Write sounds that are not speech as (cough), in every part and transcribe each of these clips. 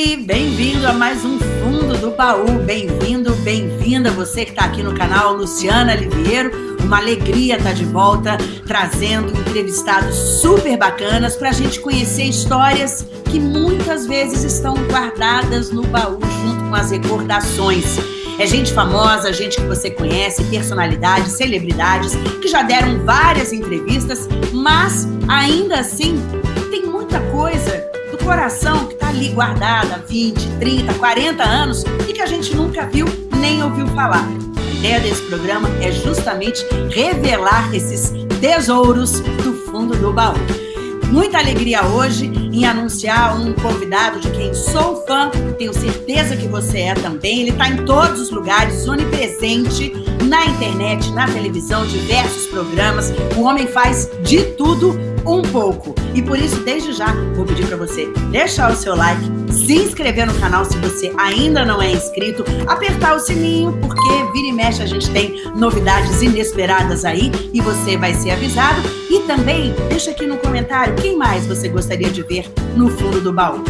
Oi, bem-vindo a mais um Fundo do Baú. Bem-vindo, bem-vinda você que está aqui no canal, Luciana Liviero. Uma alegria estar tá de volta, trazendo entrevistados super bacanas para a gente conhecer histórias que muitas vezes estão guardadas no baú junto com as recordações. É gente famosa, gente que você conhece, personalidades, celebridades, que já deram várias entrevistas, mas ainda assim tem muita coisa coração que está ali guardada há 20, 30, 40 anos e que a gente nunca viu nem ouviu falar. A ideia desse programa é justamente revelar esses tesouros do fundo do baú. Muita alegria hoje em anunciar um convidado de quem sou fã, tenho certeza que você é também. Ele está em todos os lugares, onipresente, na internet, na televisão, diversos programas. O homem faz de tudo um pouco. E por isso, desde já, vou pedir para você deixar o seu like, se inscrever no canal se você ainda não é inscrito, apertar o sininho, porque vira e mexe a gente tem novidades inesperadas aí e você vai ser avisado. E também deixa aqui no comentário quem mais você gostaria de ver no fundo do baú.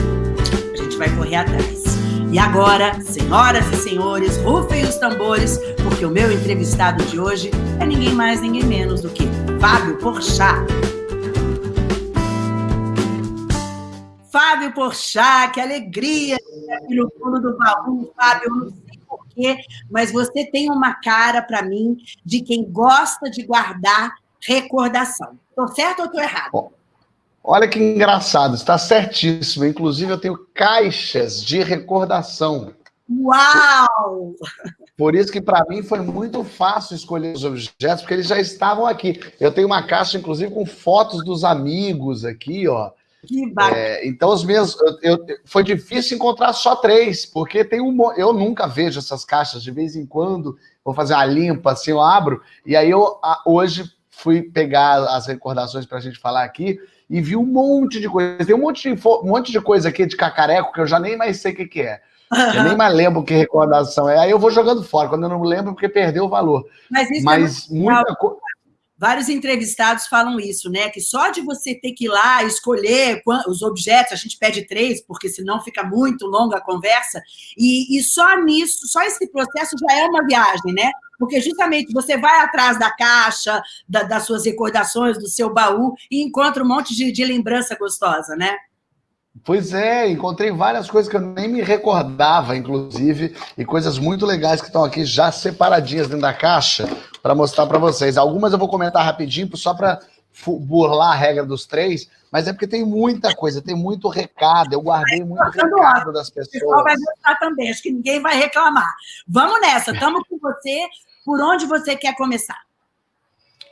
A gente vai correr atrás. E agora, senhoras e senhores, rufem os tambores, porque o meu entrevistado de hoje é ninguém mais, ninguém menos do que Fábio Porchat. Fábio Porchat, que alegria aqui no fundo do baú, Fábio, não sei porquê, mas você tem uma cara para mim de quem gosta de guardar recordação. Estou certo ou estou errado? Olha que engraçado, está certíssimo. Inclusive, eu tenho caixas de recordação. Uau! Por isso que para mim foi muito fácil escolher os objetos, porque eles já estavam aqui. Eu tenho uma caixa, inclusive, com fotos dos amigos aqui, ó. Que bacana. É, então, os meus. Eu, eu, foi difícil encontrar só três, porque tem um. Eu nunca vejo essas caixas, de vez em quando, vou fazer uma limpa, assim, eu abro, e aí eu hoje fui pegar as recordações para a gente falar aqui e vi um monte de coisa. Tem um monte de, um monte de coisa aqui de cacareco que eu já nem mais sei o que, que é. Eu nem mais lembro que recordação é. Aí eu vou jogando fora, quando eu não lembro, porque perdeu o valor. Mas, isso é Mas é muita coisa. Vários entrevistados falam isso, né? Que só de você ter que ir lá escolher os objetos, a gente pede três, porque senão fica muito longa a conversa, e, e só nisso, só esse processo já é uma viagem, né? Porque justamente você vai atrás da caixa, da, das suas recordações, do seu baú, e encontra um monte de, de lembrança gostosa, né? Pois é, encontrei várias coisas que eu nem me recordava, inclusive, e coisas muito legais que estão aqui já separadinhas dentro da caixa para mostrar para vocês. Algumas eu vou comentar rapidinho, só para burlar a regra dos três, mas é porque tem muita coisa, tem muito recado, eu guardei muito recado das pessoas. O pessoal vai gostar também, acho que ninguém vai reclamar. Vamos nessa, (laughs) estamos com você, por onde você quer começar?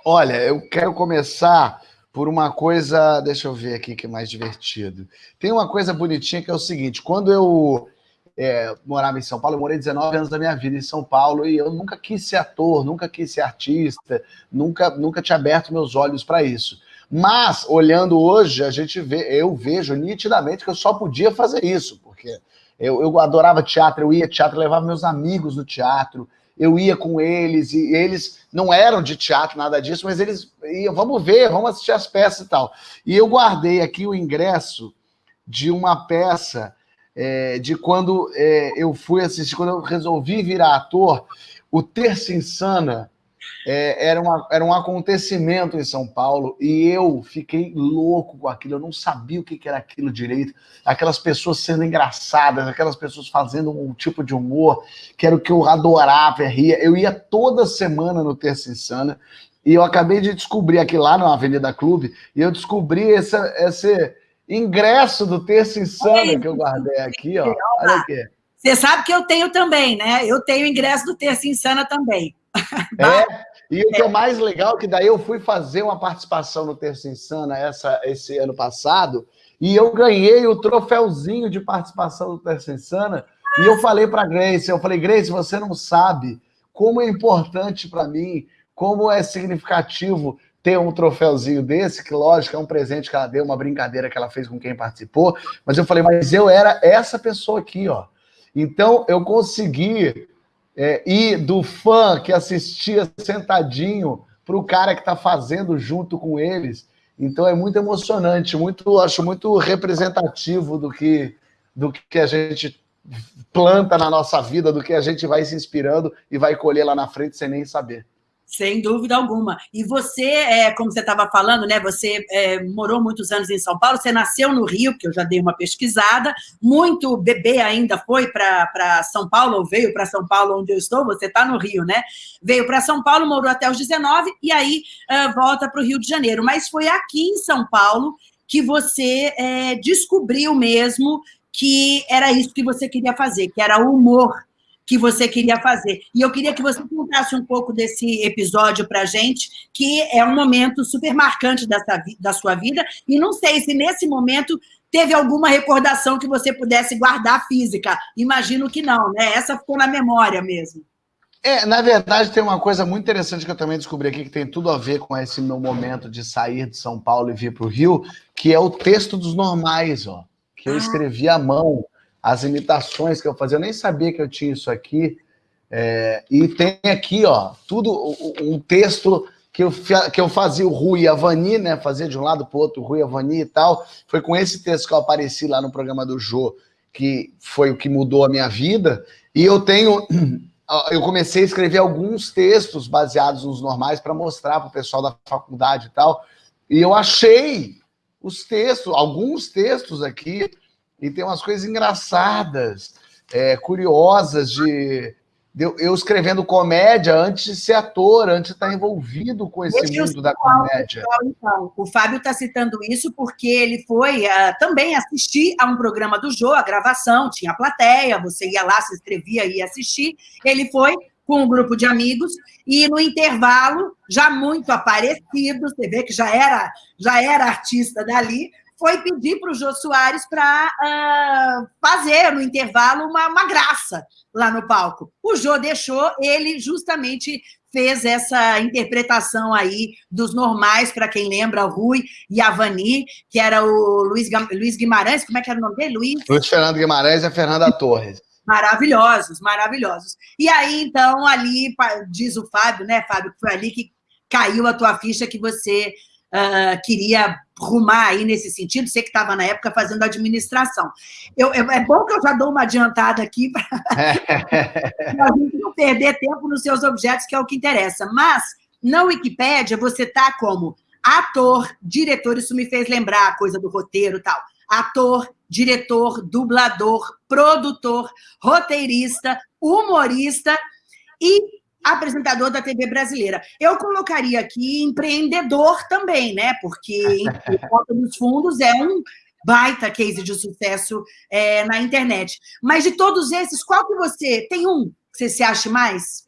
Olha, eu quero começar por uma coisa, deixa eu ver aqui que é mais divertido. Tem uma coisa bonitinha que é o seguinte, quando eu é, morava em São Paulo, eu morei 19 anos da minha vida em São Paulo e eu nunca quis ser ator, nunca quis ser artista, nunca, nunca tinha aberto meus olhos para isso. Mas, olhando hoje, a gente vê, eu vejo nitidamente que eu só podia fazer isso, porque eu, eu adorava teatro, eu ia teatro, levava meus amigos no teatro, eu ia com eles, e eles não eram de teatro, nada disso, mas eles iam, vamos ver, vamos assistir as peças e tal. E eu guardei aqui o ingresso de uma peça é, de quando é, eu fui assistir, quando eu resolvi virar ator, o Terça Insana, é, era, uma, era um acontecimento em São Paulo e eu fiquei louco com aquilo, eu não sabia o que, que era aquilo direito. Aquelas pessoas sendo engraçadas, aquelas pessoas fazendo um tipo de humor que era o que eu adorava, ria. Eu ia toda semana no Terça Insana e eu acabei de descobrir aqui lá na Avenida Clube e eu descobri essa, esse ingresso do Terça Insana que eu guardei aqui, ó. Olha aqui. Você sabe que eu tenho também, né? Eu tenho ingresso do Terça Insana também. (laughs) É, e o que é mais legal é que daí eu fui fazer uma participação no Terça Insana essa, esse ano passado, e eu ganhei o troféuzinho de participação do Terça Insana, e eu falei para Grace, eu falei, Grace, você não sabe como é importante para mim, como é significativo ter um troféuzinho desse, que lógico, é um presente que ela deu, uma brincadeira que ela fez com quem participou, mas eu falei, mas eu era essa pessoa aqui, ó. Então, eu consegui é, e do fã que assistia sentadinho para o cara que está fazendo junto com eles. Então é muito emocionante, muito, acho muito representativo do que do que a gente planta na nossa vida, do que a gente vai se inspirando e vai colher lá na frente sem nem saber. Sem dúvida alguma. E você, é, como você estava falando, né? Você é, morou muitos anos em São Paulo, você nasceu no Rio, que eu já dei uma pesquisada, muito bebê ainda foi para São Paulo, ou veio para São Paulo, onde eu estou, você está no Rio, né? Veio para São Paulo, morou até os 19 e aí uh, volta para o Rio de Janeiro. Mas foi aqui em São Paulo que você é, descobriu mesmo que era isso que você queria fazer, que era o humor que você queria fazer. E eu queria que você contasse um pouco desse episódio para a gente, que é um momento super marcante dessa, da sua vida, e não sei se nesse momento teve alguma recordação que você pudesse guardar física. Imagino que não, né? Essa ficou na memória mesmo. É, na verdade, tem uma coisa muito interessante que eu também descobri aqui, que tem tudo a ver com esse meu momento de sair de São Paulo e vir para o Rio, que é o texto dos normais, ó, que eu ah. escrevi à mão as imitações que eu fazia. Eu nem sabia que eu tinha isso aqui. É, e tem aqui, ó, tudo um texto que eu, que eu fazia o Rui e a Vani, né? Fazia de um lado para o outro Rui e a Vani e tal. Foi com esse texto que eu apareci lá no programa do Jô, que foi o que mudou a minha vida. E eu tenho. (clears throat) Eu comecei a escrever alguns textos baseados nos normais para mostrar para o pessoal da faculdade e tal. E eu achei os textos, alguns textos aqui, e tem umas coisas engraçadas, é, curiosas de, de, eu escrevendo comédia antes de ser ator, antes de estar envolvido com esse Deixa mundo da comédia. Então. O Fábio está citando isso porque ele foi uh, também assistir a um programa do Jô, a gravação, tinha plateia, você ia lá, se inscrevia e ia assistir. Ele foi com um grupo de amigos, e no intervalo, já muito aparecido, você vê que já era, já era artista dali, foi pedir para o Jô Soares para uh, ah, fazer no intervalo uma, uma graça lá no palco. O Jô deixou, ele justamente fez essa interpretação aí dos normais, para quem lembra, o Rui e a Vani, que era o Luiz, Luiz Guimarães, como é que era o nome dele? Luiz? Luiz Fernando Guimarães e a Fernanda Torres. Maravilhosos, maravilhosos. E aí, então, ali, diz o Fábio, né, Fábio, que foi ali que caiu a tua ficha que você uh, queria rumar aí nesse sentido, você que estava na época fazendo administração. Eu, é, é bom que eu já dou uma adiantada aqui para (laughs) a gente não perder tempo nos seus objetos, que é o que interessa. Mas, na Wikipédia, você está como ator, diretor, isso me fez lembrar a coisa do roteiro e tal. Ator, diretor, dublador, produtor, roteirista, humorista e apresentador da TV brasileira. Eu colocaria aqui empreendedor também, né? Porque (laughs) Porta dos Fundos é um baita case de sucesso é, na internet. Mas de todos esses, qual que você... Tem um que você se acha mais?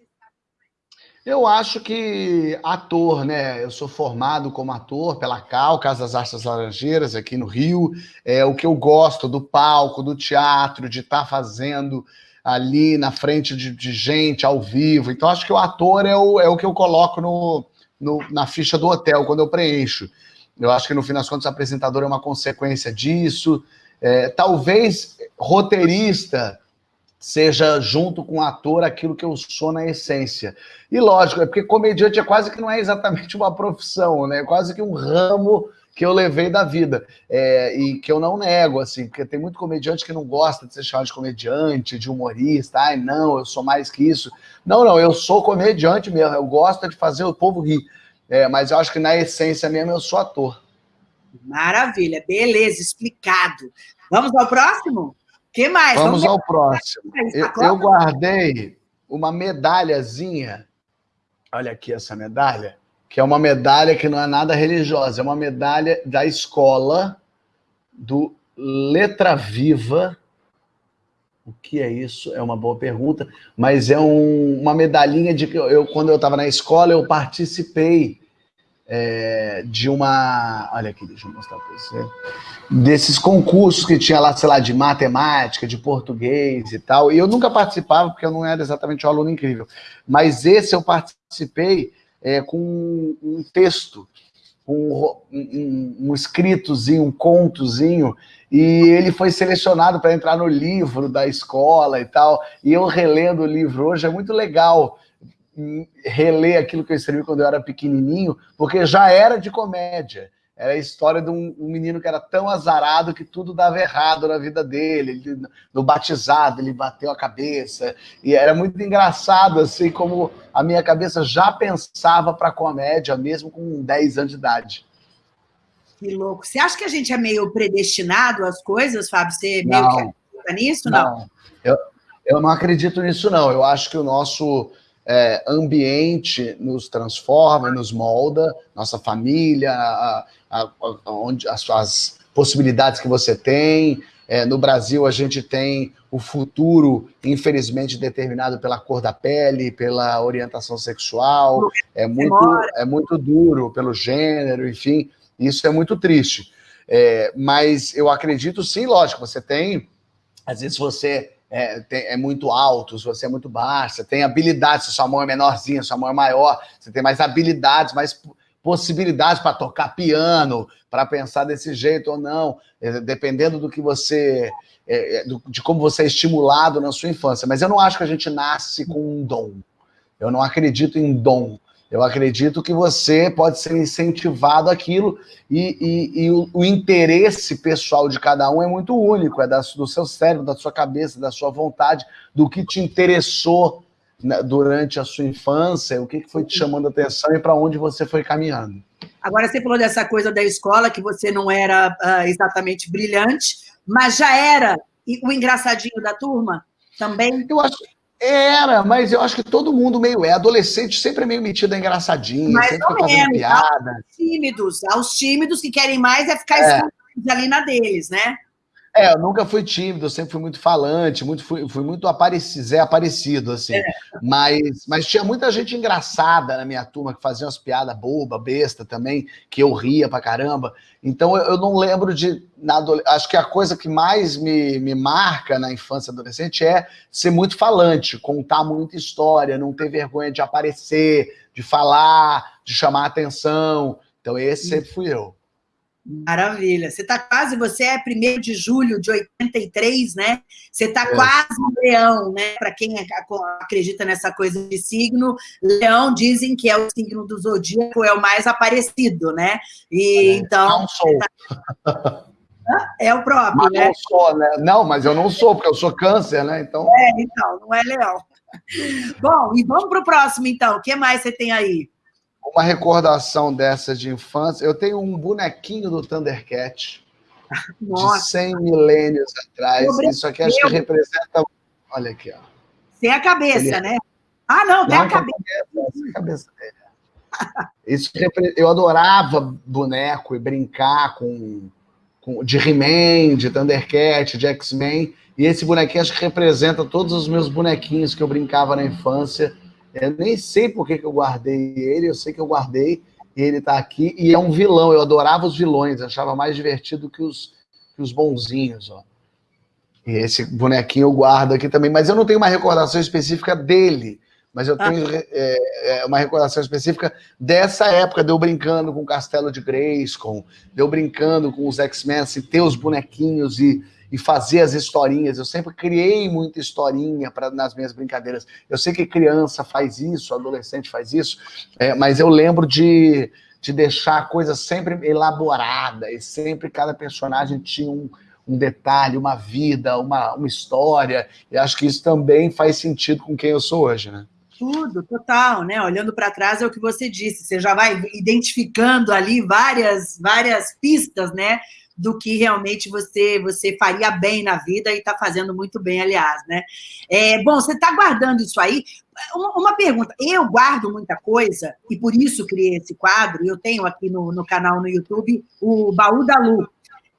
Eu acho que ator, né? Eu sou formado como ator pela CAL, Casa das Artes Laranjeiras, aqui no Rio. É o que eu gosto do palco, do teatro, de estar tá fazendo ali na frente de, de, gente, ao vivo. Então, acho que o ator é o, é o que eu coloco no, no, na ficha do hotel, quando eu preencho. Eu acho que, no fim das contas, apresentador é uma consequência disso. É, talvez roteirista seja, junto com ator, aquilo que eu sou na essência. E, lógico, é porque comediante é quase que não é exatamente uma profissão, né? É quase que um ramo que eu levei da vida. É, e que eu não nego, assim, porque tem muito comediante que não gosta de ser chamado de comediante, de humorista. Ai, não, eu sou mais que isso. Não, não, eu sou comediante mesmo. Eu gosto de fazer o povo rir. É, mas eu acho que na essência mesmo eu sou ator. Maravilha, beleza, explicado. Vamos ao próximo? O que mais? Vamos, Vamos ao próximo. Eu, eu guardei uma medalhazinha. Olha aqui essa medalha que é uma medalha que não é nada religiosa, é uma medalha da escola do Letra Viva. O que é isso? É uma boa pergunta, mas é um, uma medalhinha de que eu, quando eu estava na escola, eu participei é, de uma. Olha aqui, deixa eu mostrar para você. Desses concursos que tinha lá, sei lá, de matemática, de português e tal. E eu nunca participava, porque eu não era exatamente um aluno incrível. Mas esse eu participei é, com um texto, um, um, um escritozinho, um contozinho, e ele foi selecionado para entrar no livro da escola e tal. E eu relendo o livro hoje é muito legal reler aquilo que eu escrevi quando eu era pequenininho, porque já era de comédia. Era a história de um, um, menino que era tão azarado que tudo dava errado na vida dele. Ele, no batizado, ele bateu a cabeça. E era muito engraçado, assim, como a minha cabeça já pensava para comédia, mesmo com 10 anos de idade. Que louco. Você acha que a gente é meio predestinado às coisas, Fábio? Você meio não, que acredita nisso? Não. não. Eu, eu não acredito nisso, não. Eu acho que o nosso é, ambiente nos transforma, nos molda, nossa família, a, a, a, onde, as, as, possibilidades que você tem. É, no Brasil, a gente tem o futuro, infelizmente, determinado pela cor da pele, pela orientação sexual. É muito, é muito duro pelo gênero, enfim. Isso é muito triste. É, mas eu acredito, sim, lógico, você tem... Às vezes você é, tem, é, muito alto, se você é muito baixo, você tem habilidades, se sua mão é menorzinha, sua mão é maior, você tem mais habilidades, mais possibilidades para tocar piano, para pensar desse jeito ou não, é, dependendo do que você, é, é de como você é estimulado na sua infância. Mas eu não acho que a gente nasce com um dom. Eu não acredito em dom. Eu acredito que você pode ser incentivado aquilo e, e, e o, o, interesse pessoal de cada um é muito único, é da, do seu cérebro, da sua cabeça, da sua vontade, do que te interessou né, durante a sua infância, o que, que foi te chamando a atenção e para onde você foi caminhando. Agora, você falou dessa coisa da escola, que você não era uh, exatamente brilhante, mas já era o engraçadinho da turma também? Eu acho, era, mas eu acho que todo mundo meio é. Adolescente sempre é meio metido a engraçadinho, mais sempre fica fazendo piada. Aos tímidos, aos tímidos que querem mais é ficar é. ali na deles, né? É, eu nunca fui tímido, eu sempre fui muito falante, muito, fui, fui muito aparecido, Zé Aparecido, assim. É. Mas, mas tinha muita gente engraçada na minha turma que fazia umas piadas boba, besta também, que eu ria pra caramba. Então eu, eu não lembro de. Na, acho que a coisa que mais me, me marca na infância e adolescente é ser muito falante, contar muita história, não ter vergonha de aparecer, de falar, de chamar atenção. Então esse sempre fui eu. Maravilha. Você está quase, você é 1 de julho de 83, né? Você está é. quase um leão, né? Para quem acredita nessa coisa de signo, leão dizem que é o signo do zodíaco, é o mais aparecido, né? E é, então. Não sou. Tá... (laughs) É o próprio, mas né? Não sou, né? Não, mas eu não sou, porque eu sou câncer, né? Então. É, então, não é leão. Bom, e vamos para o próximo, então. O que mais você tem aí? Uma recordação dessa de infância. Eu tenho um bonequinho do Thundercat Nossa. de 100 milênios atrás. Isso aqui acho que representa... Olha aqui, ó. Sem a cabeça, Ele... né? Ah, não, tem não, a cabeça. Sem a cabeça dele. Isso, eu adorava boneco e brincar com, com de He-Man, de Thundercat, de X-Men. E esse bonequinho acho que representa todos os meus bonequinhos que eu brincava na infância eu nem sei por que, que eu guardei ele, eu sei que eu guardei e ele está aqui. E é um vilão, eu adorava os vilões, achava mais divertido que os, que os bonzinhos, ó. E esse bonequinho eu guardo aqui também, mas eu não tenho uma recordação específica dele, mas eu tenho ah. é, uma recordação específica dessa época, de eu brincando com o Castelo de Grayskull, de eu brincando com os X-Men, assim, ter os bonequinhos e e fazer as historinhas. Eu sempre criei muita historinha pra, nas minhas brincadeiras. Eu sei que criança faz isso, adolescente faz isso, é, mas eu lembro de, de deixar a coisa sempre elaborada e sempre cada personagem tinha um, um detalhe, uma vida, uma, uma história. E acho que isso também faz sentido com quem eu sou hoje, né? Tudo, total, né? Olhando para trás é o que você disse, você já vai identificando ali várias, várias pistas, né? Do que realmente você, você faria bem na vida e está fazendo muito bem, aliás, né? É, bom, você está guardando isso aí. Uma, uma, pergunta, eu guardo muita coisa, e por isso criei esse quadro, eu tenho aqui no, no canal no YouTube o Baú da Lu.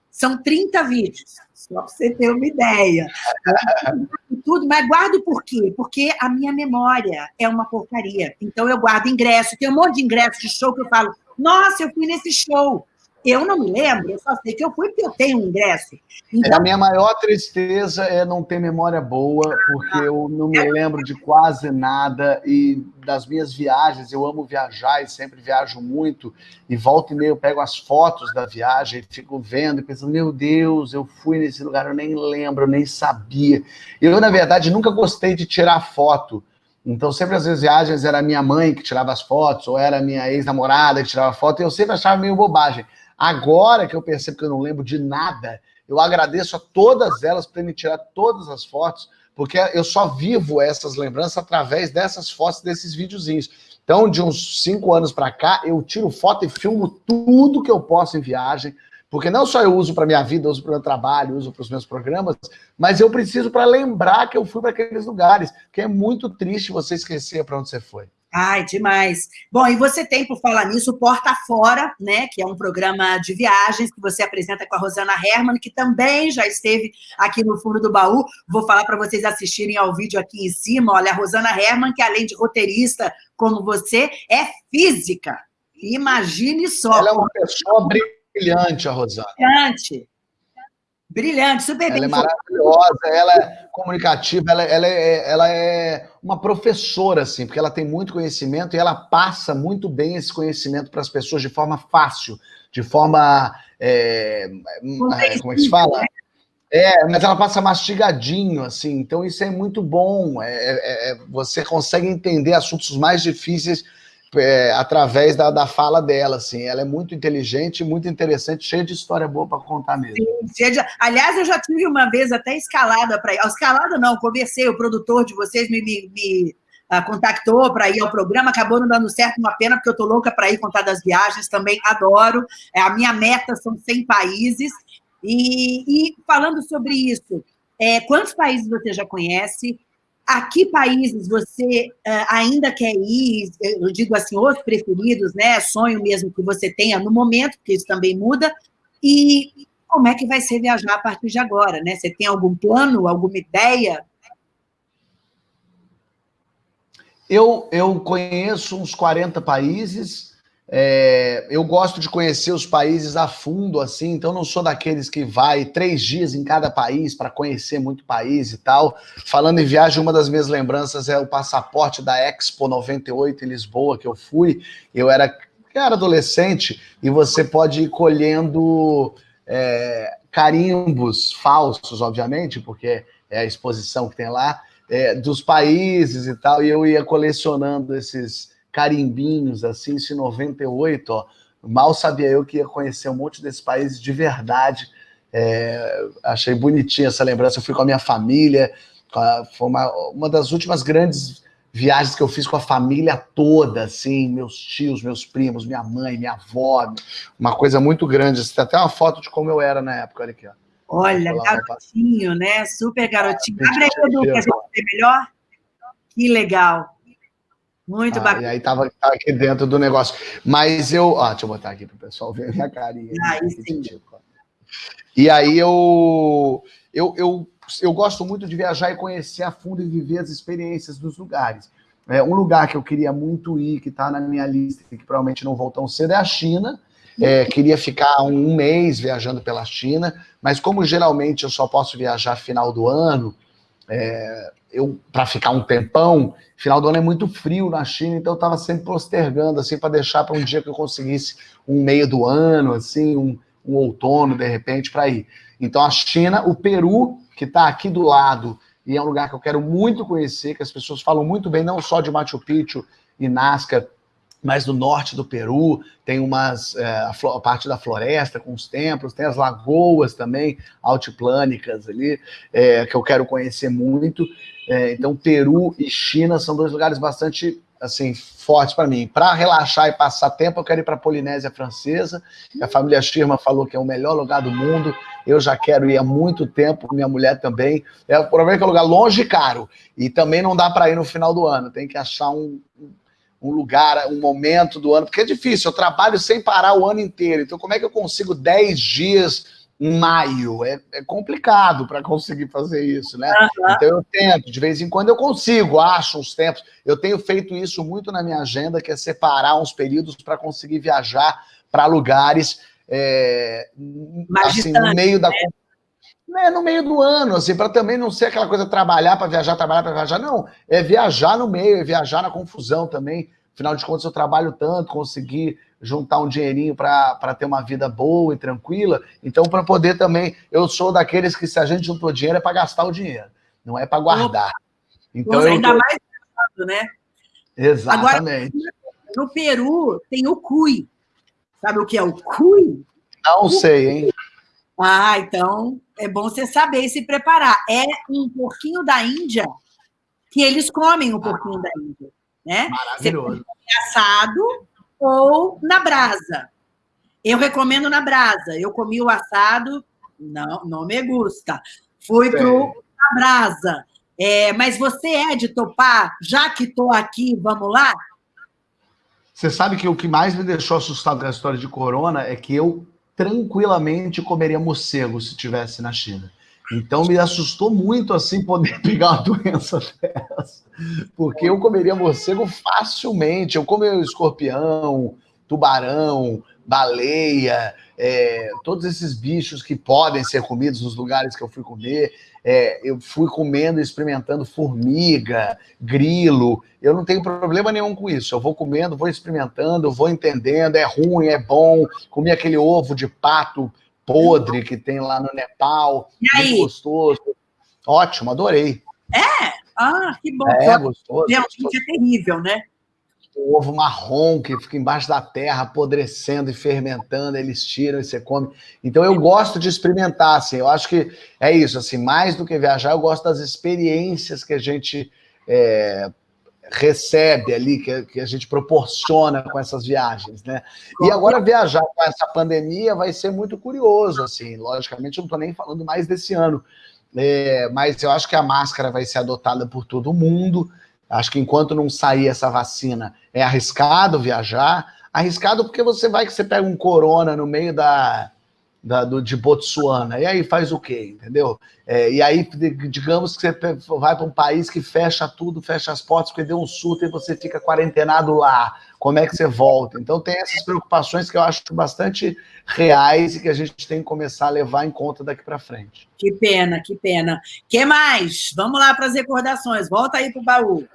São 30 vídeos, só para você ter uma ideia. (laughs) Tudo, mas guardo por quê? Porque a minha memória é uma porcaria. Então eu guardo ingresso, tem um monte de ingresso de show que eu falo, nossa, eu fui nesse show. Eu não me lembro, eu só sei que eu fui porque eu tenho um ingresso. Então... A minha maior tristeza é não ter memória boa, porque eu não me lembro de quase nada, e das minhas viagens, eu amo viajar e sempre viajo muito, e volta e meia eu pego as fotos da viagem, fico vendo e pensando, meu Deus, eu fui nesse lugar, eu nem lembro, eu nem sabia. Eu, na verdade, nunca gostei de tirar foto, então, sempre as viagens era minha mãe que tirava as fotos, ou era minha ex-namorada que tirava foto, e eu sempre achava meio bobagem. Agora que eu percebo que eu não lembro de nada, eu agradeço a todas elas por terem tirado todas as fotos, porque eu só vivo essas lembranças através dessas fotos, desses videozinhos. Então, de uns cinco anos para cá, eu tiro foto e filmo tudo que eu posso em viagem, porque não só eu uso para minha vida, eu uso para o meu trabalho, uso para os meus programas, mas eu preciso para lembrar que eu fui para aqueles lugares, que é muito triste você esquecer para onde você foi. Ai, demais. Bom, e você tem, por falar nisso, o Porta Fora, né, que é um programa de viagens que você apresenta com a Rosana Herman, que também já esteve aqui no fundo do baú. Vou falar para vocês assistirem ao vídeo aqui em cima. Olha, a Rosana Herman, que além de roteirista como você, é física. Imagine só. Ela é uma pessoa brilhante, a Rosana. Brilhante. Brilhante, super ela bem. Ela é maravilhosa, ela é comunicativa, ela, ela, é, ela é uma professora, assim, porque ela tem muito conhecimento e ela passa muito bem esse conhecimento para as pessoas de forma fácil, de forma. É, é como é que se fala? Né? É, mas ela passa mastigadinho, assim, então isso é muito bom. É, é, é você consegue entender assuntos mais difíceis é, através da, da fala dela, assim. Ela é muito inteligente, muito interessante, cheia de história boa para contar mesmo. Sim, de... Aliás, eu já tive uma vez até escalada para ir. Escalada não, conversei, o produtor de vocês me, me, me uh, contactou para ir ao programa, acabou não dando certo, uma pena, porque eu tô louca para ir contar das viagens, também adoro. É, a minha meta são 100 países. E, e falando sobre isso, é, quantos países você já conhece? A que países você uh, ainda quer ir, eu digo assim, os preferidos, né, sonho mesmo que você tenha no momento, porque isso também muda, e como é que vai ser viajar a partir de agora, né? Você tem algum plano, alguma ideia? Eu, eu conheço uns 40 países, é, eu gosto de conhecer os países a fundo, assim, então não sou daqueles que vai três dias em cada país para conhecer muito país e tal. Falando em viagem, uma das minhas lembranças é o passaporte da Expo 98 em Lisboa, que eu fui. Eu era, era adolescente e você pode ir colhendo é, carimbos falsos, obviamente, porque é a exposição que tem lá, é, dos países e tal, e eu ia colecionando esses carimbinhos, assim, isso em 98, ó. Mal sabia eu que ia conhecer um monte desses países de verdade. É, achei bonitinha essa lembrança. Eu fui com a minha família. Foi uma, uma das últimas grandes viagens que eu fiz com a família toda, assim, meus tios, meus primos, minha mãe, minha avó, uma coisa muito grande. Tem até uma foto de como eu era na época, olha aqui, ó. Olha, garotinho, né? Super garotinho. Abre aí, Edu, que a gente vê melhor. Que legal. Muito ah, bacana. E aí tava, tava, aqui dentro do negócio. Mas eu. Ó, deixa eu botar aqui para o pessoal ver a minha carinha. Aí sim. E aí eu, eu, eu, eu gosto muito de viajar e conhecer a fundo e viver as experiências dos lugares. É, um lugar que eu queria muito ir, que está na minha lista, que provavelmente não vou tão cedo, é a China. É, queria ficar um mês viajando pela China, mas como geralmente eu só posso viajar final do ano, é, eu para ficar um tempão, final do ano é muito frio na China, então eu estava sempre postergando assim para deixar para um dia que eu conseguisse um meio do ano, assim, um, um outono de repente para ir. Então a China, o Peru que está aqui do lado e é um lugar que eu quero muito conhecer, que as pessoas falam muito bem, não só de Machu Picchu e Nazca, mas no norte do Peru tem umas é, a, a, parte da floresta com os templos, tem as lagoas também altiplânicas ali é, que eu quero conhecer muito. É, então Peru e China são dois lugares bastante assim fortes para mim. Para relaxar e passar tempo, eu quero ir para a Polinésia Francesa. A família Schirma falou que é o melhor lugar do mundo. Eu já quero ir há muito tempo, minha mulher também. É, o problema é que é um lugar longe e caro. E também não dá para ir no final do ano. Tem que achar um, um lugar, um momento do ano, porque é difícil, eu trabalho sem parar o ano inteiro, então como é que eu consigo 10 dias em maio? É, é complicado para conseguir fazer isso, né? Uhum. Então eu tento, de vez em quando eu consigo, acho uns tempos, eu tenho feito isso muito na minha agenda, que é separar uns períodos para conseguir viajar para lugares é, assim, no meio da... Né? Né, no meio do ano, assim, para também não ser aquela coisa trabalhar para viajar, trabalhar para viajar, não. É viajar no meio, é viajar na confusão também. Afinal de contas, eu trabalho tanto, conseguir juntar um dinheirinho para ter uma vida boa e tranquila. Então, para poder também, eu sou daqueles que se a gente juntou dinheiro é para gastar o dinheiro, não é para guardar. Então, eu ainda mais né? Exatamente. Agora, no Peru tem o cui. Sabe o que é o cui? Não sei, hein? Ah, então é bom você saber se preparar. É um porquinho da Índia que eles comem o porquinho da Índia, né? Maravilhoso. assado ou na brasa. Eu recomendo na brasa. Eu comi o assado, não, não me gusta. Fui para a brasa. É, mas você é de topar? Já que estou aqui, vamos lá? Você sabe que o que mais me deixou assustado com a história de corona é que eu tranquilamente comeria morcego se estivesse na China. Então me assustou muito assim poder (laughs) pegar uma doença (laughs) dessa, porque eu comeria morcego facilmente. Eu como escorpião, tubarão, baleia, é, todos esses bichos que podem ser comidos nos lugares que eu fui comer. É, eu fui comendo experimentando formiga, grilo. Eu não tenho problema nenhum com isso. Eu vou comendo, vou experimentando, vou entendendo. É ruim, é bom. Comi aquele ovo de pato podre que tem lá no Nepal. E aí? Gostoso. Ótimo, adorei. É? Ah, que bom. É, gostoso. Realmente é terrível, né? O ovo marrom que fica embaixo da terra, apodrecendo e fermentando, eles tiram e você come. Então eu gosto de experimentar, assim, eu acho que é isso, assim, mais do que viajar, eu gosto das experiências que a gente é, recebe ali, que, que, a gente proporciona com essas viagens, né? E agora viajar com essa pandemia vai ser muito curioso, assim, logicamente eu não estou nem falando mais desse ano, é, mas eu acho que a máscara vai ser adotada por todo mundo, Acho que enquanto não sair essa vacina, é arriscado viajar. Arriscado porque você vai que você pega um corona no meio da, da do, de Botsuana, e aí faz o quê, entendeu? É, e aí, digamos que você vai para um país que fecha tudo, fecha as portas, porque deu um surto e você fica quarentenado lá. Como é que você volta? Então tem essas preocupações que eu acho bastante reais e que a gente tem que começar a levar em conta daqui para frente. Que pena, que pena. que mais? Vamos lá para as recordações. Volta aí para o baú.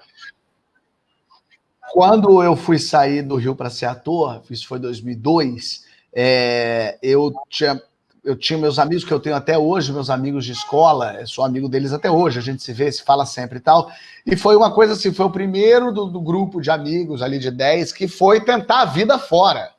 Quando eu fui sair do Rio para ser ator, isso foi 2002, é, eu tinha eu tinha meus amigos que eu tenho até hoje, meus amigos de escola, sou amigo deles até hoje, a gente se vê, se fala sempre e tal. E foi uma coisa assim, foi o primeiro do, do grupo de amigos ali de 10 que foi tentar a vida fora.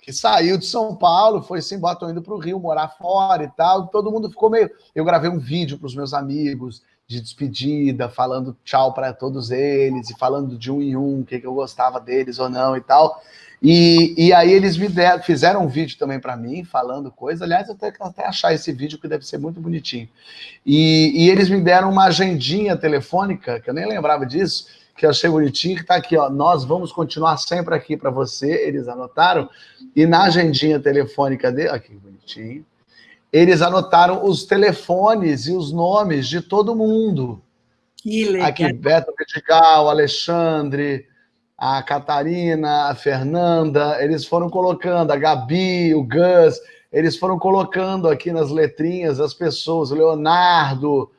Que saiu de São Paulo, foi assim, botou indo para o Rio morar fora e tal. Todo mundo ficou meio. Eu gravei um vídeo para os meus amigos de despedida, falando tchau para todos eles e falando de um em um, o que, que eu gostava deles ou não e tal. E, e aí eles me deram, fizeram um vídeo também para mim, falando coisa. Aliás, eu tenho que até achar esse vídeo, que deve ser muito bonitinho. E, e eles me deram uma agendinha telefônica, que eu nem lembrava disso, que eu achei bonitinho, que está aqui, ó. Nós vamos continuar sempre aqui para você. Eles anotaram. E na agendinha telefônica dele, aqui, bonitinho, eles anotaram os telefones e os nomes de todo mundo. Que legal. Aqui, Beto Vidigal, Alexandre, a Catarina, a Fernanda, eles foram colocando, a Gabi, o Gus, eles foram colocando aqui nas letrinhas as pessoas, o Leonardo,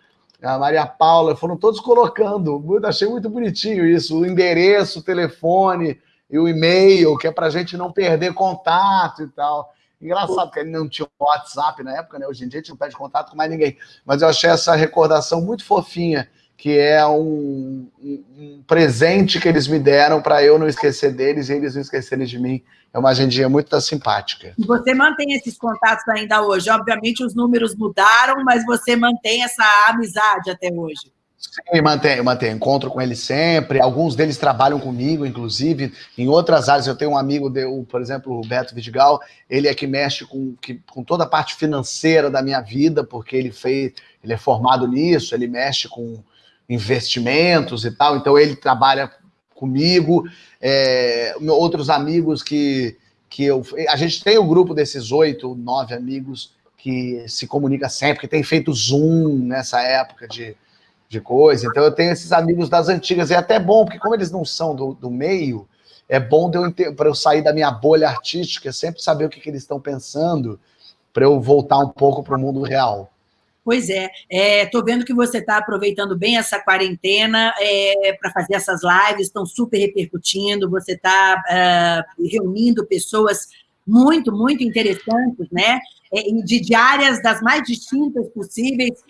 a Maria Paula, foram todos colocando. Achei muito bonitinho isso, o endereço, o telefone e o e-mail, que é para a gente não perder contato e tal. Engraçado que ele não tinha WhatsApp na época, né? Hoje em dia a gente não perde contato com mais ninguém. Mas eu achei essa recordação muito fofinha que é um, um, presente que eles me deram para eu não esquecer deles e eles não esquecerem de mim. É uma agendinha muito simpática. Você mantém esses contatos ainda hoje? Obviamente os números mudaram, mas você mantém essa amizade até hoje? Sim, mantenho, mantenho. Encontro com eles sempre. Alguns deles trabalham comigo, inclusive. Em outras áreas, eu tenho um amigo, de, por exemplo, o Beto Vidigal. Ele é que mexe com, que, com toda a parte financeira da minha vida, porque ele fez, ele é formado nisso, ele mexe com investimentos e tal, então ele trabalha comigo, é, outros amigos que, que eu... A gente tem o um grupo desses oito, nove amigos que se comunica sempre, que tem feito Zoom nessa época de, de coisa, então eu tenho esses amigos das antigas, e é até bom, porque como eles não são do, do meio, é bom para eu, sair da minha bolha artística, sempre saber o que, que eles estão pensando, para eu voltar um pouco para o mundo real. Pois é, estou é, vendo que você está aproveitando bem essa quarentena é, para fazer essas lives, estão super repercutindo, você está é, reunindo pessoas muito, muito interessantes, né? É, de, de áreas das mais distintas possíveis.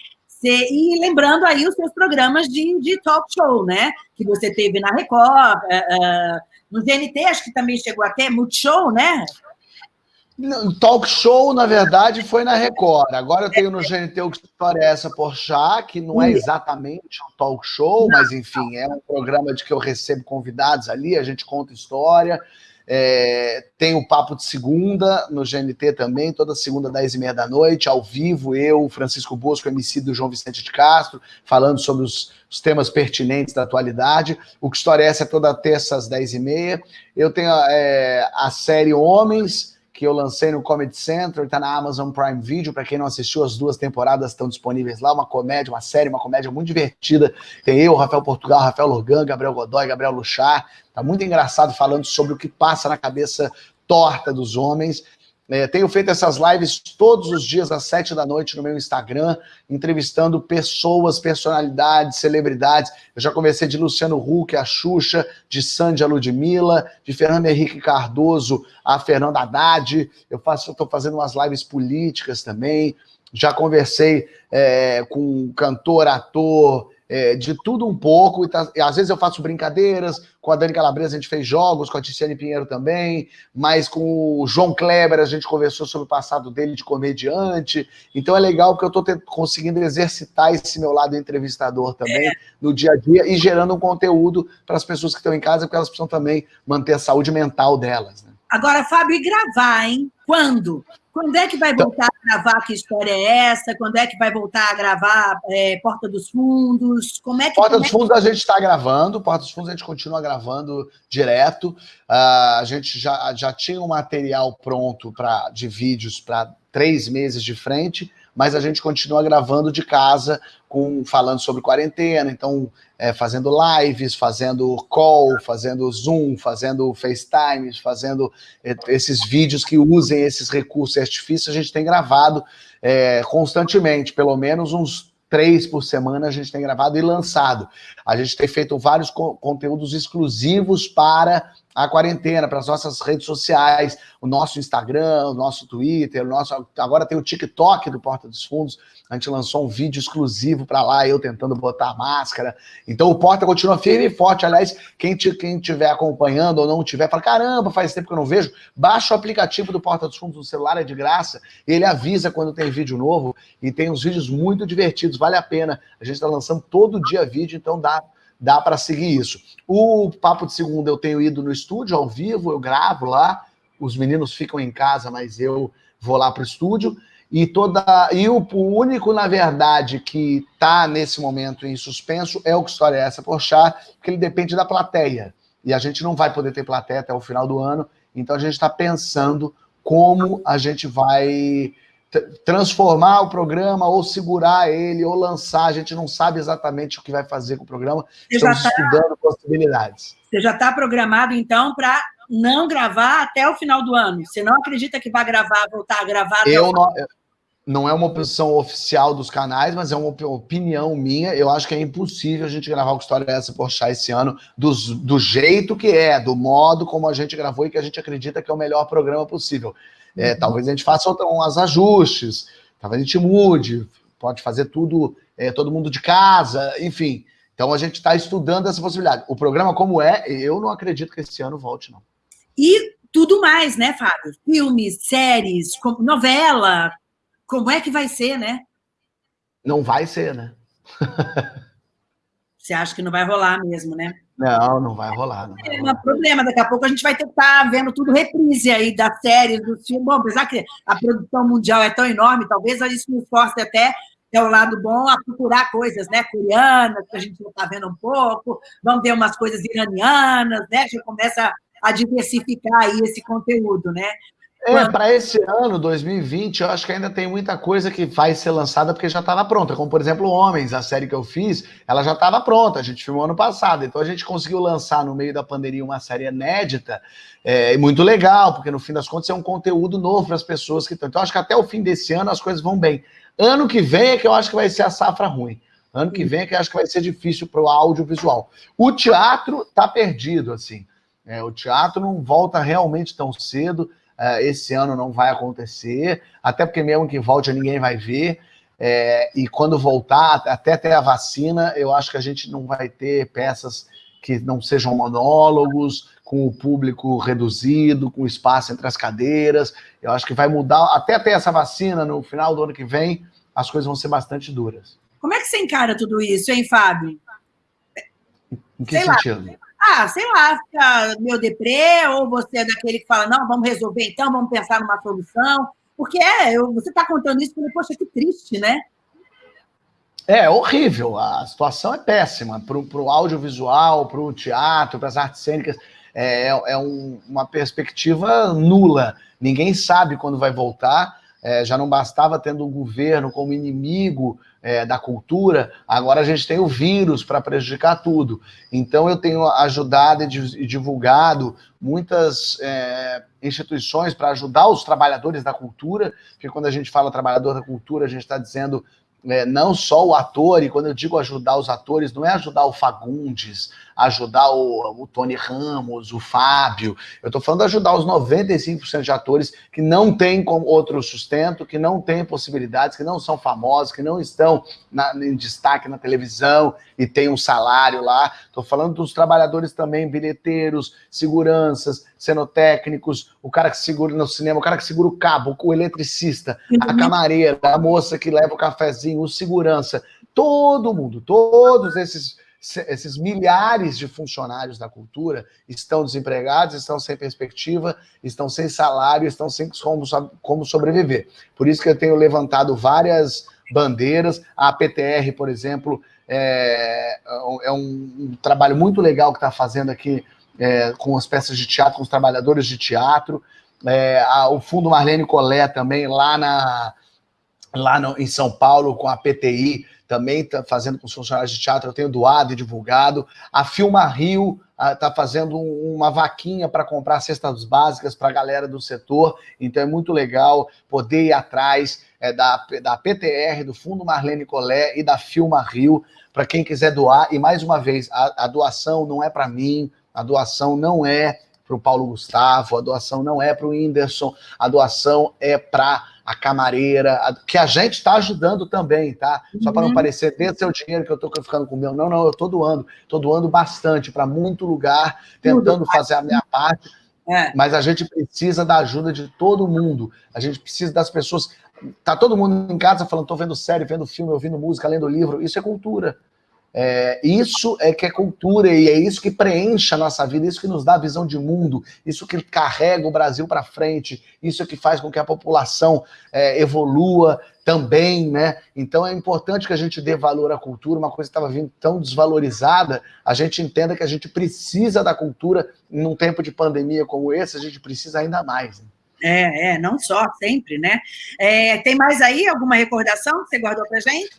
E lembrando aí os seus programas de, de talk show, né? Que você teve na Record, uh, uh, no GNT, acho que também chegou até Multishow, né? Talk show, na verdade, foi na Record. Agora eu tenho no GNT o que história é essa Porchat, que não é exatamente um talk show, mas enfim, é um programa de que eu recebo convidados ali, a gente conta história. É, tem o Papo de Segunda no GNT também, toda segunda, 10 e meia da noite, ao vivo, eu, Francisco Bosco, MC do João Vicente de Castro, falando sobre os, os temas pertinentes da atualidade. O Que História é Essa é toda terça às 10 e meia. Eu tenho é, a série Homens, que eu lancei no Comedy Central, está na Amazon Prime Video. Para quem não assistiu, as duas temporadas estão disponíveis lá. Uma comédia, uma série, uma comédia muito divertida. Tem eu, Rafael Portugal, Rafael Lorgan, Gabriel Godoy, Gabriel Luchar. Tá muito engraçado falando sobre o que passa na cabeça torta dos homens. É, tenho feito essas lives todos os dias às sete da noite no meu Instagram, entrevistando pessoas, personalidades, celebridades. Eu já conversei de Luciano Huck, a Xuxa, de Sandy a Ludmilla, de Fernando Henrique Cardoso a Fernanda Haddad. Eu estou fazendo umas lives políticas também. Já conversei é, com cantor, ator, é, de tudo um pouco, e, tá, e, às vezes eu faço brincadeiras, com a Dani Calabresa a gente fez jogos, com a Ticiane Pinheiro também, mas com o João Kleber a gente conversou sobre o passado dele de comediante, então é legal porque eu estou conseguindo exercitar esse meu lado entrevistador também é. no dia a dia e gerando um conteúdo para as pessoas que estão em casa, porque elas precisam também manter a saúde mental delas. Né? Agora, Fábio, e gravar, hein? Quando? Quando é que vai então voltar a gravar Que História é Essa? Quando é que vai voltar a gravar é, Porta dos Fundos? Como é que, Porta dos é que... Fundos a gente está gravando, Porta dos Fundos a gente continua gravando direto. Uh, a gente já, já tinha um material pronto pra, de vídeos para três meses de frente, mas a gente continua gravando de casa, com falando sobre quarentena, então é, fazendo lives, fazendo call, fazendo Zoom, fazendo FaceTime, fazendo é, esses vídeos que usem esses recursos artifícios, a gente tem gravado é, constantemente, pelo menos uns três por semana a gente tem gravado e lançado. A gente tem feito vários co conteúdos exclusivos para a quarentena, para as nossas redes sociais, o nosso Instagram, o nosso Twitter, o nosso agora tem o TikTok do Porta dos Fundos, a gente lançou um vídeo exclusivo para lá, eu tentando botar máscara. Então o Porta continua firme e forte. Aliás, quem estiver acompanhando ou não tiver, fala, caramba, faz tempo que eu não vejo, baixa o aplicativo do Porta dos Fundos no celular, é de graça, ele avisa quando tem vídeo novo e tem uns vídeos muito divertidos, vale a pena. A gente está lançando todo dia vídeo, então dá dá para seguir isso. O Papo de Segunda eu tenho ido no estúdio ao vivo, eu gravo lá, os meninos ficam em casa, mas eu vou lá para o estúdio. E, toda, e o, o único, na verdade, que está nesse momento em suspenso é o Que História é Essa, Porchat, porque ele depende da plateia. E a gente não vai poder ter plateia até o final do ano, então a gente está pensando como a gente vai transformar o programa, ou segurar ele, ou lançar. A gente não sabe exatamente o que vai fazer com o programa. Você Estamos tá, estudando possibilidades. Você já está programado, então, para não gravar até o final do ano? Você não acredita que vai gravar, voltar a gravar? Eu não, não é uma posição oficial dos canais, mas é uma opinião minha. Eu acho que é impossível a gente gravar o História é essa Porchat esse ano do, do jeito que é, do modo como a gente gravou e que a gente acredita que é o melhor programa possível. É, uhum. Talvez a gente faça uns ajustes, talvez a gente mude, pode fazer tudo, é, todo mundo de casa, enfim. Então a gente está estudando essa possibilidade. O programa como é, eu não acredito que esse ano volte, não. E tudo mais, né, Fábio? Filmes, séries, novela, como é que vai ser, né? Não vai ser, né? (laughs) Você acha que não vai rolar mesmo, né? Não, não vai rolar. Não vai. É um problema, daqui a pouco a gente vai estar vendo tudo reprise aí das séries, dos filmes. Bom, apesar que a produção mundial é tão enorme, talvez isso nos force até é o lado bom a procurar coisas, né, coreanas, que a gente já está vendo um pouco, vamos ver umas coisas iranianas, né, já começa a diversificar aí esse conteúdo, né? É, para esse ano, 2020, eu acho que ainda tem muita coisa que vai ser lançada porque já estava pronta. Como, por exemplo, Homens, a série que eu fiz, ela já estava pronta, a gente filmou ano passado. Então a gente conseguiu lançar no meio da pandemia uma série inédita é, muito legal, porque no fim das contas é um conteúdo novo para as pessoas que estão. Então acho que até o fim desse ano as coisas vão bem. Ano que vem é que eu acho que vai ser a safra ruim. Ano que vem é que eu acho que vai ser difícil para o audiovisual. O teatro está perdido, assim. É, o teatro não volta realmente tão cedo esse ano não vai acontecer, até porque mesmo que volte ninguém vai ver. É, e quando voltar, até ter a vacina, eu acho que a gente não vai ter peças que não sejam monólogos, com o público reduzido, com espaço entre as cadeiras. Eu acho que vai mudar, até ter essa vacina no final do ano que vem, as coisas vão ser bastante duras. Como é que você encara tudo isso, hein, Fábio? Em que sei sentido? Lá. Ah, sei lá, fica meu deprê, ou você é daquele que fala, não, vamos resolver então, vamos pensar numa solução. Porque é, eu, você está contando isso, porque, poxa, que triste, né? É horrível, a situação é péssima para o audiovisual, para o teatro, para as artes cênicas. É, é um, uma perspectiva nula. Ninguém sabe quando vai voltar. É, já não bastava tendo o governo como inimigo é, da cultura, agora a gente tem o vírus para prejudicar tudo. Então eu tenho ajudado e divulgado muitas é, instituições para ajudar os trabalhadores da cultura, porque quando a gente fala trabalhador da cultura, a gente está dizendo é, não só o ator, e quando eu digo ajudar os atores, não é ajudar o Fagundes, ajudar o, o Tony Ramos, o Fábio, eu estou falando de ajudar os 95% de atores que não têm outro sustento, que não têm possibilidades, que não são famosos, que não estão na, em destaque na televisão e têm um salário lá. Estou falando dos trabalhadores também, bilheteiros, seguranças, cenotécnicos, o cara que segura no cinema, o cara que segura o cabo, o eletricista, a camareira, a moça que leva o cafezinho, o segurança, todo mundo, todos esses esses milhares de funcionários da cultura estão desempregados, estão sem perspectiva, estão sem salário, estão sem como, como sobreviver. Por isso que eu tenho levantado várias bandeiras. A PTR, por exemplo, é, é um, trabalho muito legal que está fazendo aqui é, com as peças de teatro, com os trabalhadores de teatro. É, a, o Fundo Marlene Colé também, lá, na, lá no, em São Paulo, com a PTI, também está fazendo com os funcionários de teatro, eu tenho doado e divulgado. A Filma Rio está fazendo um, uma vaquinha para comprar cestas básicas para a galera do setor, então é muito legal poder ir atrás é, da, da PTR, do Fundo Marlene Colé e da Filma Rio, para quem quiser doar. E mais uma vez, a, a doação não é para mim, a doação não é para o Paulo Gustavo, a doação não é para o Whindersson, a doação é para a camareira, a, que a gente está ajudando também, tá? Só para não uhum. parecer, dê seu dinheiro que eu estou ficando com o meu. Não, não, eu estou doando. Estou doando bastante para muito lugar, tentando fazer a minha parte. É. Mas a gente precisa da ajuda de todo mundo. A gente precisa das pessoas. Tá todo mundo em casa falando, estou vendo série, vendo filme, ouvindo música, lendo livro. Isso é cultura. É, isso é que é cultura e é isso que preenche a nossa vida, isso que nos dá visão de mundo, isso que carrega o Brasil para frente, isso que faz com que a população é, evolua também, né? Então é importante que a gente dê valor à cultura, uma coisa que estava vindo tão desvalorizada, a gente entenda que a gente precisa da cultura num tempo de pandemia como esse, a gente precisa ainda mais. Né? É, é, não só, sempre, né? É, tem mais aí alguma recordação que você guardou para gente?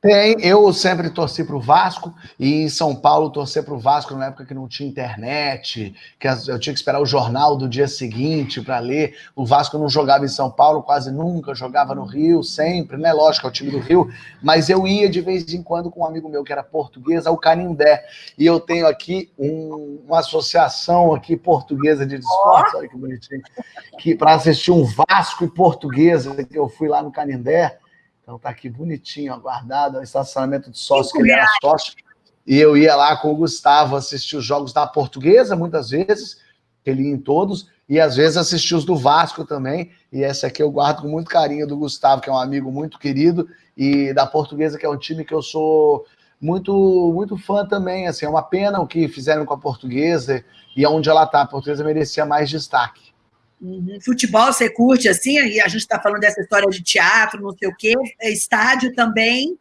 Tem, eu sempre torci para o Vasco, e em São Paulo torcer para o Vasco na época que não tinha internet, que eu tinha que esperar o jornal do dia seguinte para ler. O Vasco não jogava em São Paulo quase nunca, jogava no Rio sempre, né? Lógico, é o time do Rio, mas eu ia de vez em quando com um amigo meu que era português ao Canindé. E eu tenho aqui um, uma associação aqui portuguesa de esportes, olha que bonitinho, que para assistir um Vasco e portuguesa, que eu fui lá no Canindé. Então tá aqui bonitinho, aguardado, o estacionamento de sócio, que ele era sócio. E eu ia lá com o Gustavo assistir os jogos da Portuguesa, muitas vezes, ele ia em todos, e às vezes assistir os do Vasco também. E essa aqui eu guardo com muito carinho do Gustavo, que é um amigo muito querido, e da Portuguesa, que é um time que eu sou muito muito fã também. Assim, é uma pena o que fizeram com a Portuguesa e onde ela está. A Portuguesa merecia mais destaque. Uhum. Futebol você curte assim, e a gente está falando dessa história de teatro, não sei o quê, estádio também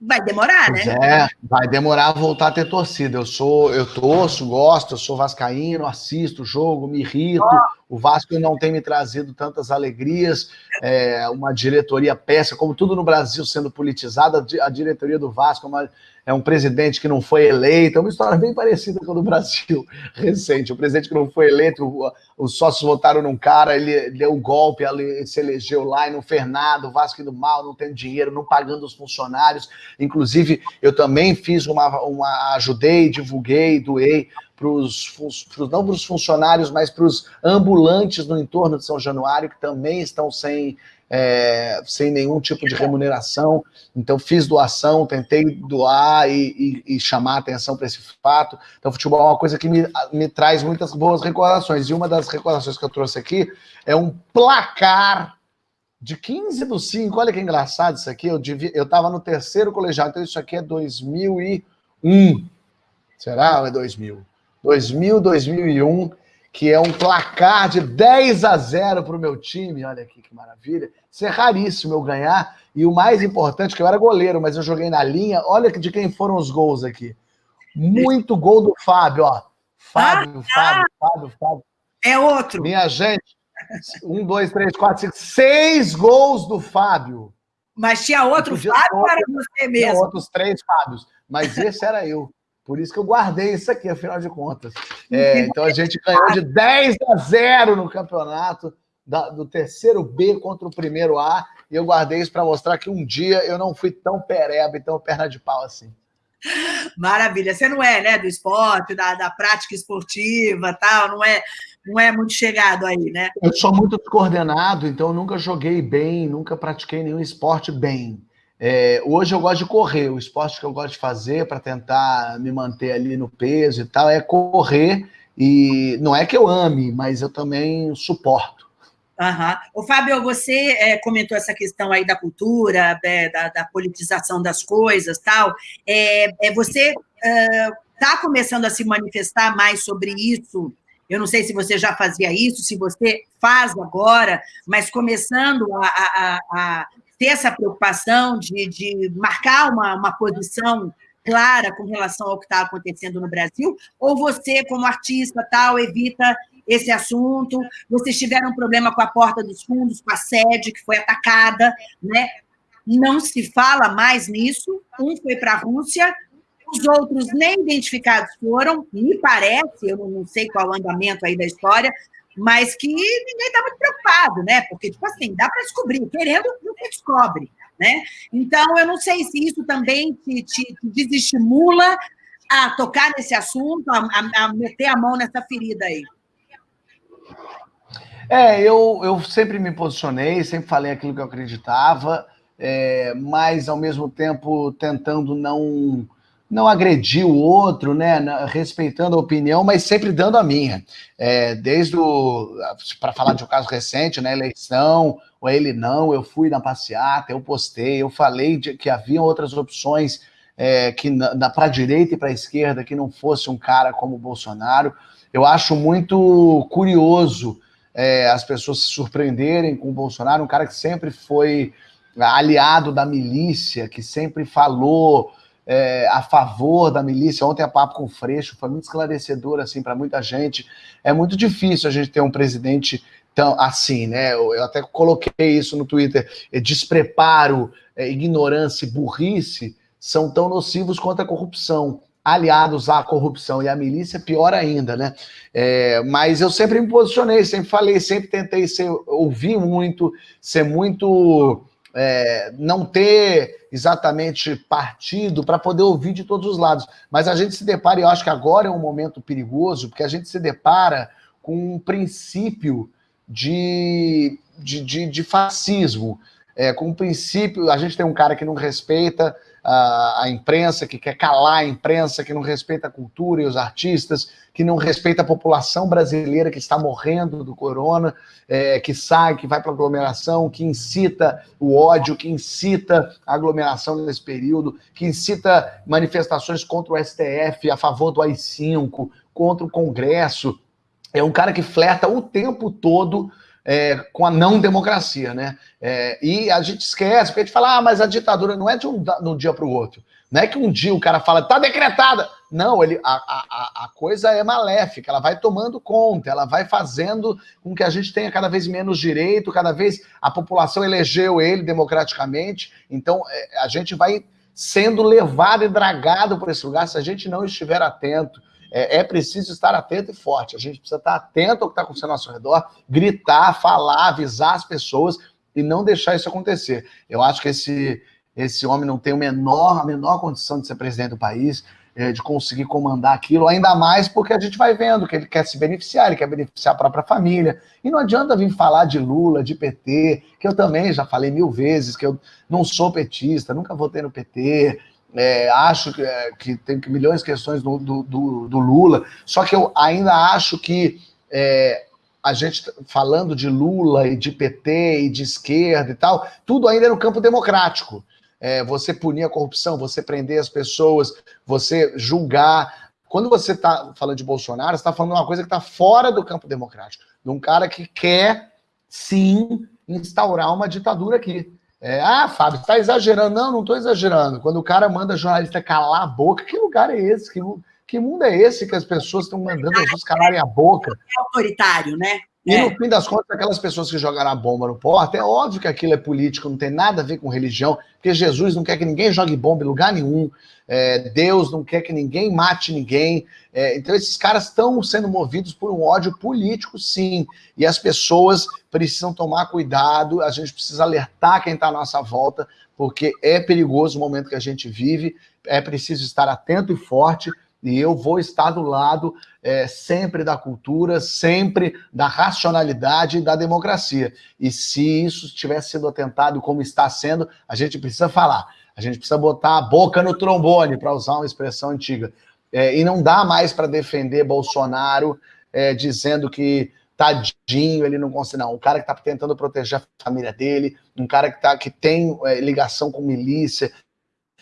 vai demorar, né? É, vai demorar a voltar a ter torcida. Eu sou, eu torço, gosto, eu sou vascaíno, assisto o jogo, me irrito. Oh. O Vasco não tem me trazido tantas alegrias. É, uma diretoria péssima, como tudo no Brasil sendo politizada, a diretoria do Vasco é uma é um presidente que não foi eleito, é uma história bem parecida com a do Brasil (laughs) recente. O presidente que não foi eleito, os sócios votaram num cara, ele deu um golpe, ele se elegeu lá e não fez nada, o Vasco indo mal, não tendo dinheiro, não pagando os funcionários. Inclusive, eu também fiz uma, uma ajudei, divulguei, doei para os, não para os funcionários, mas para os ambulantes no entorno de São Januário, que também estão sem é, sem nenhum tipo de remuneração. Então, fiz doação, tentei doar e, e, e chamar atenção para esse fato. Então, futebol é uma coisa que me, me traz muitas boas recordações. E uma das recordações que eu trouxe aqui é um placar de 15 do 5. Olha que engraçado isso aqui. Eu estava no terceiro colegial, então isso aqui é 2001. Será ou é 2000? 2000, 2001 que é um placar de 10 a 0 para o meu time. Olha aqui que maravilha. Isso é raríssimo eu ganhar. E o mais importante, que eu era goleiro, mas eu joguei na linha. Olha de quem foram os gols aqui. Muito gol do Fábio, ó. Fábio, ah, Fábio, Fábio, Fábio. É outro. Minha gente, um, dois, três, quatro, cinco, seis gols do Fábio. Mas tinha outro Fábio ou era você mesmo? Tinha outros três Fábios, mas esse era eu. Por isso que eu guardei isso aqui, afinal de contas. É, (laughs) então a gente ganhou de 10 a 0 no campeonato da, do terceiro B contra o primeiro A. E eu guardei isso para mostrar que um dia eu não fui tão pereba e tão perna de pau assim. Maravilha. Você não é, né, do esporte, da, da prática esportiva, tal, não é, não é muito chegado aí, né? Eu sou muito descoordenado, então eu nunca joguei bem, nunca pratiquei nenhum esporte bem. É, hoje eu gosto de correr, o esporte que eu gosto de fazer para tentar me manter ali no peso e tal é correr. E não é que eu ame, mas eu também suporto. Uhum. O Fábio, você é, comentou essa questão aí da cultura, é, da, da, politização das coisas, tal. É, é você está uh, começando a se manifestar mais sobre isso? Eu não sei se você já fazia isso, se você faz agora, mas começando a, a, a ter essa preocupação de, de marcar uma, uma posição clara com relação ao que está acontecendo no Brasil, ou você, como artista, tal, evita esse assunto, vocês tiveram um problema com a porta dos fundos, com a sede que foi atacada, né? Não se fala mais nisso, um foi para a Rússia, os outros nem identificados foram, me parece, eu não sei qual o andamento aí da história, mas que ninguém está muito preocupado, né? Porque, tipo assim, dá para descobrir, querendo, nunca descobre, né? Então, eu não sei se isso também te, te, te desestimula a tocar nesse assunto, a, a, a, meter a mão nessa ferida aí. É, eu, eu sempre me posicionei, sempre falei aquilo que eu acreditava, é, mas, ao mesmo tempo, tentando não não agredir o outro, né, respeitando a opinião, mas sempre dando a minha. É, desde o, para falar de um caso recente, né, eleição, ou ele não, eu fui na passeata, eu postei, eu falei de, que havia outras opções é, que para a direita e para a esquerda que não fosse um cara como o Bolsonaro. Eu acho muito curioso é, as pessoas se surpreenderem com o Bolsonaro, um cara que sempre foi aliado da milícia, que sempre falou é, a favor da milícia. Ontem a papo com o Freixo foi muito esclarecedor assim para muita gente. É muito difícil a gente ter um presidente tão assim, né? Eu, eu até coloquei isso no Twitter. É, despreparo, é, ignorância e burrice são tão nocivos quanto a corrupção. Aliados à corrupção e à milícia, pior ainda, né? É, mas eu sempre me posicionei, sempre falei, sempre tentei ser, ouvir muito, ser muito é, não ter exatamente partido para poder ouvir de todos os lados. Mas a gente se depara, e eu acho que agora é um momento perigoso, porque a gente se depara com um princípio de, de, de, de fascismo, é, com um princípio, a gente tem um cara que não respeita a, imprensa, que quer calar a imprensa, que não respeita a cultura e os artistas, que não respeita a população brasileira que está morrendo do corona, é, que sai, que vai para aglomeração, que incita o ódio, que incita a aglomeração nesse período, que incita manifestações contra o STF, a favor do AI-5, contra o Congresso. É um cara que flerta o tempo todo é, com a não democracia, né? É, e a gente esquece, porque a gente fala, ah, mas a ditadura não é de um, de um dia para o outro. Não é que um dia o cara fala, tá decretada. Não, ele, a, a, a coisa é maléfica, ela vai tomando conta, ela vai fazendo com que a gente tenha cada vez menos direito, cada vez a população elegeu ele democraticamente, então é, a gente vai sendo levado e dragado por esse lugar se a gente não estiver atento é, é, preciso estar atento e forte. A gente precisa estar atento ao que está acontecendo ao nosso redor, gritar, falar, avisar as pessoas e não deixar isso acontecer. Eu acho que esse, esse homem não tem o menor, a menor condição de ser presidente do país, é, de conseguir comandar aquilo, ainda mais porque a gente vai vendo que ele quer se beneficiar, ele quer beneficiar a própria família. E não adianta vir falar de Lula, de PT, que eu também já falei mil vezes, que eu não sou petista, nunca votei no PT, é, acho que, é, que, tem milhões de questões do, do, do, Lula, só que eu ainda acho que é, a gente falando de Lula e de PT e de esquerda e tal, tudo ainda é no campo democrático é, você punir a corrupção, você prender as pessoas, você julgar. Quando você está falando de Bolsonaro, você está falando uma coisa que está fora do campo democrático, de um cara que quer, sim, instaurar uma ditadura aqui. É, ah, Fábio, está exagerando. Não, não estou exagerando. Quando o cara manda jornalista calar a boca, que lugar é esse? Que, que mundo é esse que as pessoas estão mandando as pessoas calarem a boca? É autoritário, né? E é. no fim das contas, aquelas pessoas que jogaram a bomba no porta, é óbvio que aquilo é político, não tem nada a ver com religião, porque Jesus não quer que ninguém jogue bomba em lugar nenhum, é, Deus não quer que ninguém mate ninguém. É, então, esses caras estão sendo movidos por um ódio político, sim. E as pessoas precisam tomar cuidado, a gente precisa alertar quem está à nossa volta, porque é perigoso o momento que a gente vive, é preciso estar atento e forte e eu vou estar do lado é, sempre da cultura, sempre da racionalidade e da democracia. E se isso estiver sendo atentado como está sendo, a gente precisa falar. A gente precisa botar a boca no trombone, para usar uma expressão antiga. É, e não dá mais para defender Bolsonaro é, dizendo que tadinho, ele não consegue. Não, um cara que está tentando proteger a família dele, um cara que, tá, que tem é, ligação com milícia,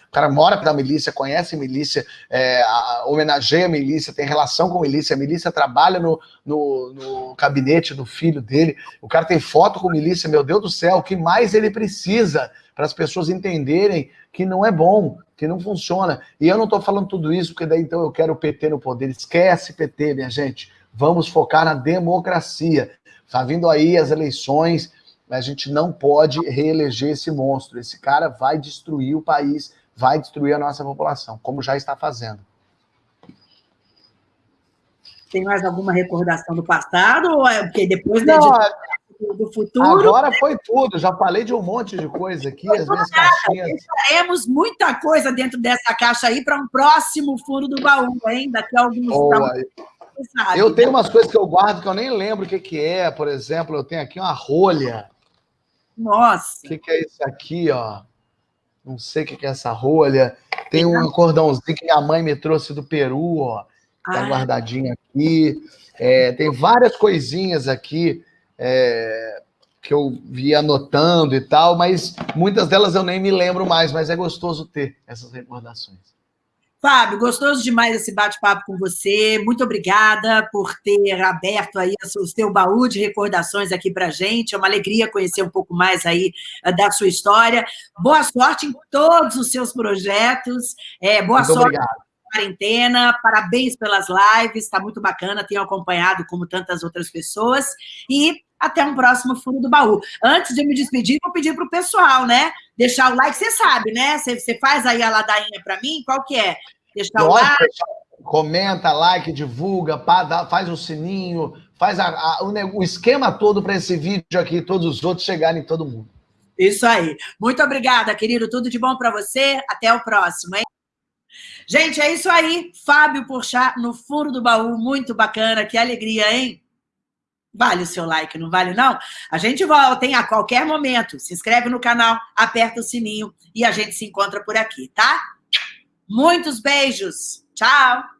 o cara mora da milícia, conhece milícia, é, a, homenageia a milícia, tem relação com milícia, a milícia trabalha no, no, no, gabinete do filho dele, o cara tem foto com milícia, meu Deus do céu, o que mais ele precisa para as pessoas entenderem que não é bom, que não funciona. E eu não estou falando tudo isso porque daí então eu quero o PT no poder. Esquece PT, minha gente. Vamos focar na democracia. Está vindo aí as eleições, a gente não pode reeleger esse monstro. Esse cara vai destruir o país vai destruir a nossa população, como já está fazendo. Tem mais alguma recordação do passado? Ou é porque depois Não, é do futuro? Agora foi tudo. Já falei de um monte de coisa aqui, as minhas caixinhas. Temos muita coisa dentro dessa caixa aí para um próximo furo do baú, hein? Daqui a alguns Boa. Eu tenho umas coisas que eu guardo que eu nem lembro o que, que é. Por exemplo, eu tenho aqui uma rolha. Nossa! O que, que é isso aqui, ó? Não sei o que é essa rolha. Tem um cordãozinho que minha mãe me trouxe do Peru, ó. Tá ah. guardadinho aqui. É, tem várias coisinhas aqui é, que eu vi anotando e tal, mas muitas delas eu nem me lembro mais, mas é gostoso ter essas recordações. Fábio, gostoso demais esse bate-papo com você. Muito obrigada por ter aberto aí o seu baú de recordações aqui para gente. É uma alegria conhecer um pouco mais aí eh, da sua história. Boa sorte em todos os seus projetos. É, boa muito sorte obrigado. Na quarentena. Parabéns pelas lives. Está muito bacana. Tenho acompanhado como tantas outras pessoas. E até um próximo Fundo do Baú. Antes de me despedir, vou pedir para o pessoal, né? Deixar o like, você sabe, né? Você, você faz aí a ladainha para mim, qual que é? Deixar o like. Comenta, like, divulga, faz o sininho, faz a, a, o, o esquema todo para esse vídeo aqui, todos os outros chegarem em todo mundo. Isso aí. Muito obrigada, querido. Tudo de bom para você. Até o próximo, hein? Gente, é isso aí. Fábio Porchat no Furo do Baú. Muito bacana. Que alegria, hein? Vale o seu like, não vale não? A gente volta, hein? A qualquer momento. Se inscreve no canal, aperta o sininho e a gente se encontra por aqui, tá? Muitos beijos. Tchau.